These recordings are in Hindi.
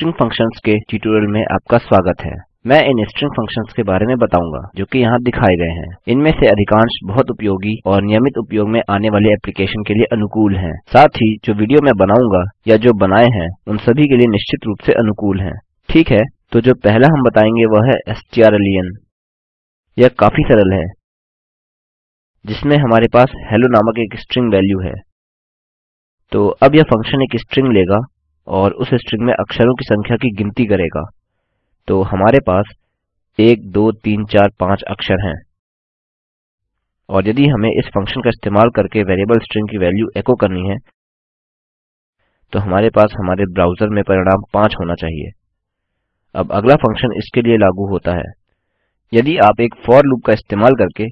स्ट्रिंग फ़ंक्शंस के ट्यूटोरियल में आपका स्वागत है। मैं इन स्ट्रिंग फ़ंक्शंस के बारे में बताऊँगा, जो कि यहाँ दिखाए गए हैं। इनमें से अधिकांश बहुत उपयोगी और नियमित उपयोग में आने वाले एप्लीकेशन के लिए अनुकूल हैं। साथ ही, जो वीडियो मैं बनाऊँगा, या जो बनाए हैं, उन सभी के लिए निश्चित रूप से अनुकूल हैं। ठीक है? तो जो पहला हम बताएँगे, वह है strlen यह काफ़ी सरल है, जिसमें हमारे पास हेलो नामक एक स्ट्रिंग वैल्यू है। तो अब यह फ़ंक्शन एक स्ट्रिंग लेगा। और उस स्ट्रिंग में अक्षरों की संख्या की गिनती करेगा। तो हमारे पास 1 2 3 4 5 अक्षर हैं। और यदि हमें इस फ़ंक्शन का इस्तेमाल करके वेरिएबल स्ट्रिंग की वैल्यू एको करनी है तो हमारे पास हमारे ब्राउज़र में परिणाम 5 होना चाहिए। अब अगला फ़ंक्शन इसके लिए लागू होता है। यदि आप एक फॉर लूप का इस्तेमाल करके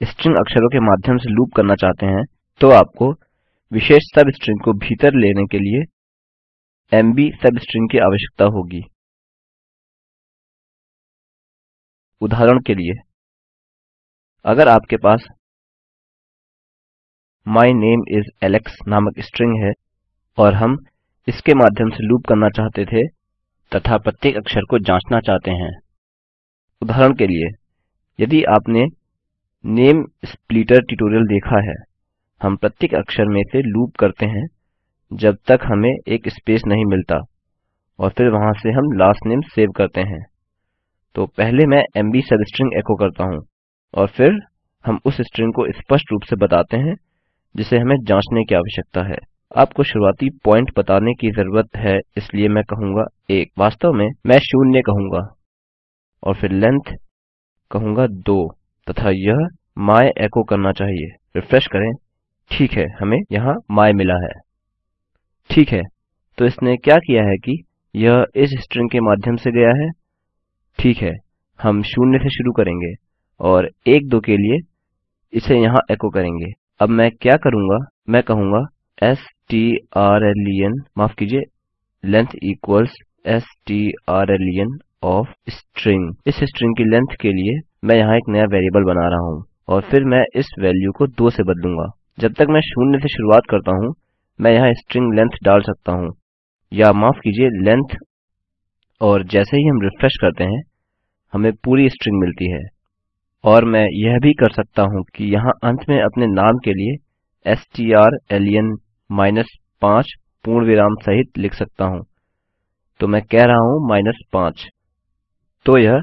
स्ट्रिंग अक्षरों के माध्यम से लूप करना चाहते हैं तो आपको विशेष सब स्ट्रिंग को भीतर लेने के लिए एमबी सब स्ट्रिंग की आवश्यकता होगी। उदाहरण के लिए, अगर आपके पास my name is Alex नामक स्ट्रिंग है और हम इसके माध्यम से लूप करना चाहते थे तथा प्रत्येक अक्षर को जांचना चाहते हैं। उदाहरण के लिए, यदि आपने नेम स्प्लिटर ट्यूटोरियल देखा है, हम प्रत्येक अक्षर में से लूप करते हैं। जब तक हमें एक स्पेस नहीं मिलता और फिर वहाँ से हम लास्ट नेम सेव करते हैं। तो पहले मैं एमबी सबस्ट्रिंग एको करता हूँ और फिर हम उस स्ट्रिंग को स्पष्ट रूप से बताते हैं, जिसे हमें जांचने की आवश्यकता है। आपको शुरुआती पॉइंट बताने की ज़रूरत है, इसलिए मैं कहूँगा एक। वास्तव में मैं शून्य कहूँगा और फिर लेंथ कहूँगा दो, तथा यह माय एको करना चाहिए। रिफ्रेश करें। ठीक है, हमें यहाँ माय मिला है। ठीक है तो इसने क्या किया है कि यह इस स्ट्रिंग के माध्यम से गया है। ठीक है, हम शून्य से शुरू करेंगे और एक दो के लिए इसे यहाँ एको करेंगे। अब मैं क्या करूँगा? मैं कहूँगा strlen माफ़ कीजिए length equals strlen of string इस स्ट्रिंग की लेंथ के लिए मैं यहाँ एक नया वेरिएबल बना रहा हूँ और फिर मैं इस वैल्यू को दो से बदलूँगा। जब तक मैं शून्य से शुरुआत करता हूँ मैं यहाँ स्ट्रिंग लेंथ डाल सकता हूँ। या माफ़ कीजिए, लेंथ। और जैसे ही हम रिफ्रेश करते हैं, हमें पूरी स्ट्रिंग मिलती है। और मैं यह भी कर सकता हूँ कि यहाँ अंत में अपने नाम के लिए strlen माइनस पाँच पूर्ण विराम सहित लिख सकता हूँ। तो मैं कह रहा हूँ माइनस पाँच। तो यह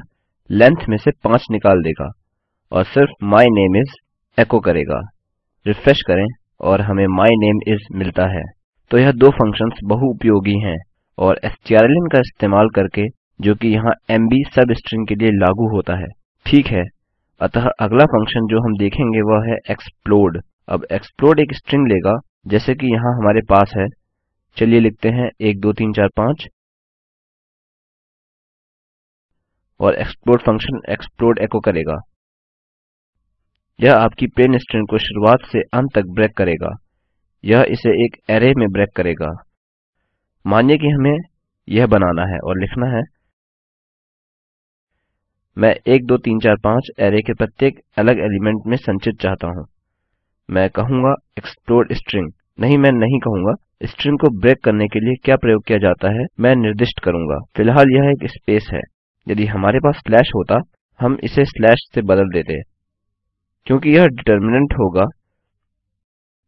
लेंथ में से पाँच निकाल देगा और सिर्फ़ my name is एको करेगा। रिफ्रेश करें। और हमें my name is मिलता है। तो यह दो फ़ंक्शंस बहुउपयोगी हैं और strlen का इस्तेमाल करके, जो कि यहाँ mb सब स्ट्रिंग के लिए लागू होता है। ठीक है। अतः अगला फ़ंक्शन जो हम देखेंगे वह है explode अब explode एक स्ट्रिंग लेगा, जैसे कि यहाँ हमारे पास है। चलिए लिखते हैं, एक, दो, तीन, चार, पाँच। और explode फ़ंक्शन explode एको करेगा। यह आपकी प्लेन स्ट्रिंग को शुरुआत से अंत तक ब्रेक करेगा। यह इसे एक एरे में ब्रेक करेगा। मानिए कि हमें यह बनाना है और लिखना है। मैं एक, दो, तीन, चार, पाँच एरे के प्रत्येक अलग एलिमेंट में संचित चाहता हूँ। मैं कहूँगा एक्सप्लोड स्ट्रिंग। नहीं, मैं नहीं कहूँगा। स्ट्रिंग को ब्रेक करने के लिए क्या प्रयोग किया जाता है, मैं निर्दिष्ट करूँगा। फ़िलहाल यह एक स्पेस है। यदि हमारे पास स्लैश होता, हम इसे स्लैश से बदल देते। क्योंकि यह डिटर्मिनेंट होगा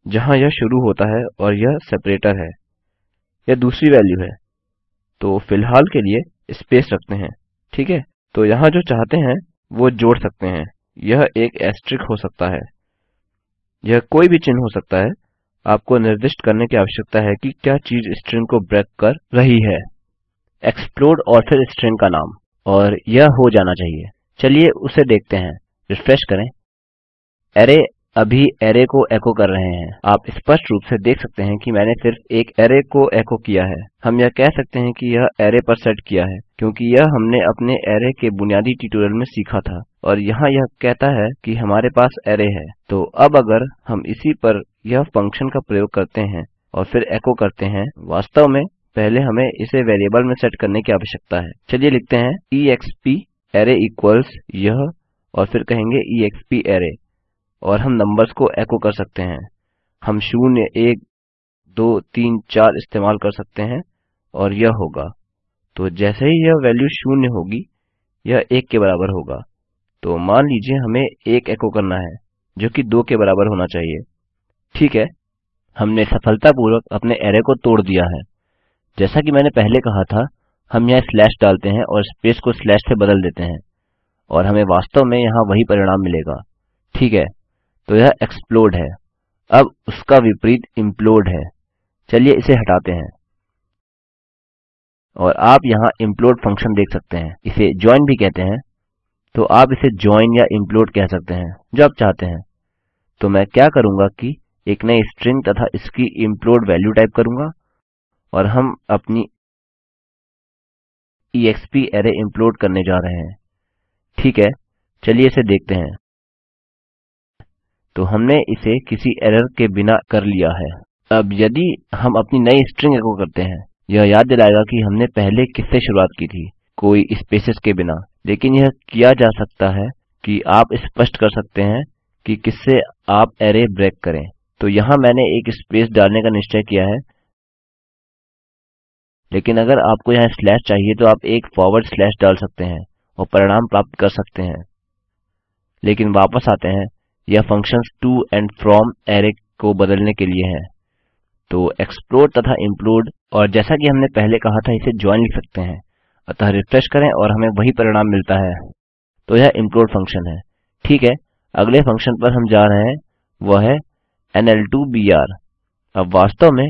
जहाँ यह शुरू होता है और यह सेपरेटर है। यह दूसरी वैल्यू है। तो फ़िलहाल के लिए स्पेस रखते हैं, ठीक है? तो यहाँ जो चाहते हैं, वो जोड़ सकते हैं। यह एक एस्ट्रिक हो सकता है। यह कोई भी चिन्ह हो सकता है। आपको निर्दिष्ट करने की आवश्यकता है कि क्या चीज़ स्ट्रिंग को ब्रेक कर रही है। एक्सप्लोड और फिर स्ट्रिंग का नाम। और यह हो जाना चाहिए। चलिए उसे देखते हैं। रिफ्रेश करें। अरै अभी अरै को एको कर रहे हैं। आप स्पष्ट रूप से देख सकते हैं कि मैंने सिर्फ़ एक अरै को एको किया है। हम यह कह सकते हैं कि यह अरै पर सेट किया है, क्योंकि यह हमने अपने अरै के बुनियादी ट्यूटोरियल में सीखा था, और यहाँ यह कहता है कि हमारे पास अरै है। तो अब अगर हम इसी पर यह फ़ंक्शन का प्रयोग करते हैं और फिर एको करते हैं, वास्तव में पहले हमें इसे वेरिएबल में सेट करने की आवश्यकता है। चलिए लिखते हैं, exp अरै इक्वल्स यह, और फिर कहेंगे exp अरै। और हम नंबर्स को एको कर सकते हैं। हम शून्य, एक, दो, तीन, चार इस्तेमाल कर सकते हैं और यह होगा। तो जैसे ही यह वैल्यू शून्य होगी, यह एक के बराबर होगा। तो मान लीजिए हमें एक एको करना है, जो कि दो के बराबर होना चाहिए। ठीक है, हमने सफलतापूर्वक अपने अरै को तोड़ दिया है। जैसा कि मैंने पहले कहा था, हम यहाँ स्लैश डालते हैं और स्पेस को स्लैश से बदल देते हैं, और हमें वास्तव में यहाँ वही परिणाम मिलेगा। ठीक है तो यह एक्सप्लोड है। अब उसका विपरीत इम्प्लोड है। चलिए इसे हटाते हैं। और आप यहाँ इम्प्लोड फ़ंक्शन देख सकते हैं। इसे ज्वाइन भी कहते हैं। तो आप इसे ज्वाइन या इम्प्लोड कह सकते हैं, जो आप चाहते हैं। तो मैं क्या करूँगा कि एक नई स्ट्रिंग तथा इसकी इम्प्लोड वैल्यू टाइप करूँगा। और हम अपनी एक्सप अरै इम्प्लोड करने जा रहे हैं। ठीक है, चलिए इसे देखते हैं। तो हमने इसे किसी एरर के बिना कर लिया है। अब यदि हम अपनी नई स्ट्रिंग एको करते हैं, यह याद दिलाएगा कि हमने पहले किससे शुरुआत की थी, कोई स्पेसेस के बिना। लेकिन यह किया जा सकता है कि आप स्पष्ट कर सकते हैं कि किससे आप अरै ब्रेक करें। तो यहाँ मैंने एक स्पेस डालने का निश्चय किया है। लेकिन अगर आपको यहाँ स्लैश चाहिए तो आप एक फॉरवर्ड स्लैश डाल सकते हैं और परिणाम प्राप्त कर सकते हैं। लेकिन वापस आते हैं। यह functions to and from array को बदलने के लिए है। तो एक्सप्लोड तथा इम्प्लोड, और जैसा कि हमने पहले कहा था, इसे ज्वाइन लिख सकते हैं। अतः रिफ्रेश करें और हमें वही परिणाम मिलता है। तो यह इम्प्लोड फ़ंक्शन है। ठीक है, अगले फ़ंक्शन पर हम जा रहे हैं। वह है nl2br अब वास्तव में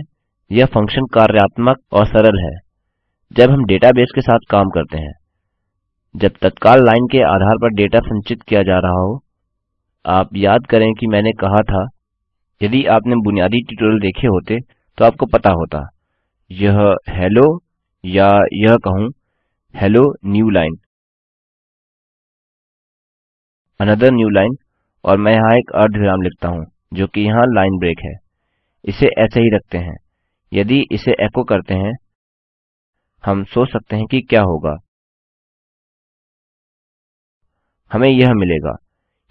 यह फ़ंक्शन कार्यात्मक और सरल है, जब हम डेटाबेस के साथ काम करते हैं। जब तत्काल लाइन के आधार पर डेटा संचित किया जा रहा हो आप याद करें कि मैंने कहा था, यदि आपने बुनियादी ट्यूटोरियल देखे होते तो आपको पता होता। यह हेलो या यह कहूँ hello new line another new line और मैं यहाँ एक अर्धविराम लिखता हूँ, जो कि यहाँ लाइन ब्रेक है। इसे ऐसे ही रखते हैं। यदि इसे एको करते हैं, हम सोच सकते हैं कि क्या होगा। हमें यह मिलेगा।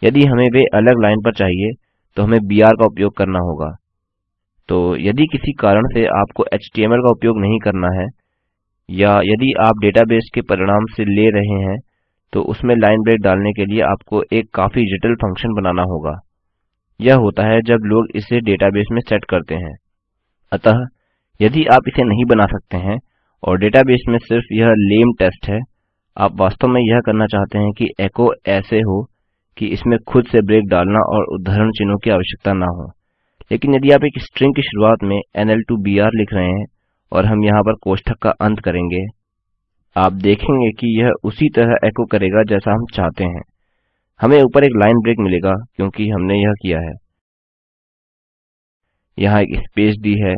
यदि हमें वे अलग लाइन पर चाहिए तो हमें बीआर का उपयोग करना होगा। तो यदि किसी कारण से आपको एचटीएमएल का उपयोग नहीं करना है, या यदि आप डेटाबेस के परिणाम से ले रहे हैं तो उसमें लाइन ब्रेक डालने के लिए आपको एक काफ़ी जटिल फ़ंक्शन बनाना होगा। यह होता है जब लोग इसे डेटाबेस में सेट करते हैं। अतः, यदि आप इसे नहीं बना सकते हैं, और डेटाबेस में सिर्फ़ यह लेम टेस्ट है, आप वास्तव में यह करना चाहते हैं कि एको ऐसे हो कि इसमें खुद से ब्रेक डालना और उद्धरण चिन्हों की आवश्यकता ना हो। लेकिन यदि आप एक स्ट्रिंग की शुरुआत में nl2br लिख रहे हैं और हम यहाँ पर कोष्ठक का अंत करेंगे, आप देखेंगे कि यह उसी तरह एको करेगा जैसा हम चाहते हैं। हमें ऊपर एक लाइन ब्रेक मिलेगा क्योंकि हमने यह किया है। यहाँ एक स्पेस दी है।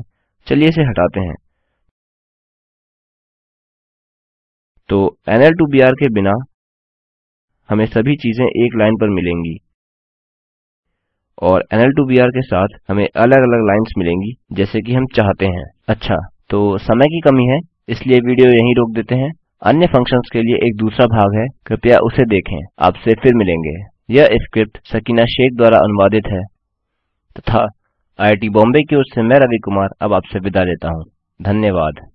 चलिए इसे हटाते हैं। तो nl2br के बिना हमें सभी चीज़ें एक लाइन पर मिलेंगी। और nl2br के साथ हमें अलग अलग लाइन्स मिलेंगी, जैसे कि हम चाहते हैं। अच्छा तो समय की कमी है, इसलिए वीडियो यहीं रोक देते हैं। अन्य फ़ंक्शंस के लिए एक दूसरा भाग है, कृपया उसे देखें। आपसे फिर मिलेंगे। यह स्क्रिप्ट सकीना शेख द्वारा अनुवादित है। तथा आई आई बॉम्बे की ओर से मैं रवि कुमार, अब आपसे विदा लेता हूँ। धन्यवाद।